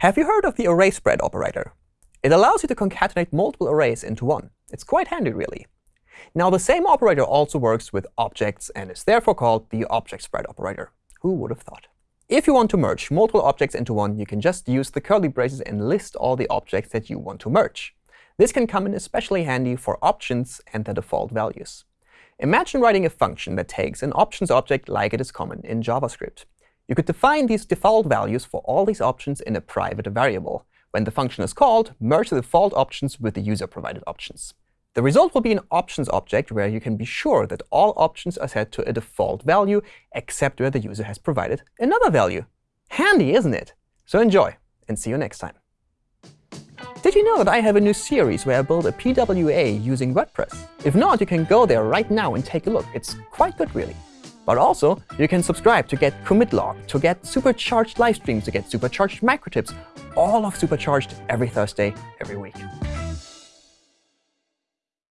Have you heard of the array spread operator? It allows you to concatenate multiple arrays into one. It's quite handy, really. Now, the same operator also works with objects and is therefore called the object spread operator. Who would have thought? If you want to merge multiple objects into one, you can just use the curly braces and list all the objects that you want to merge. This can come in especially handy for options and the default values. Imagine writing a function that takes an options object like it is common in JavaScript. You could define these default values for all these options in a private variable. When the function is called, merge the default options with the user-provided options. The result will be an options object where you can be sure that all options are set to a default value, except where the user has provided another value. Handy, isn't it? So enjoy, and see you next time. Did you know that I have a new series where I build a PWA using WordPress? If not, you can go there right now and take a look. It's quite good, really. But also, you can subscribe to get commit log, to get supercharged live streams, to get supercharged micro tips, all of supercharged every Thursday, every week.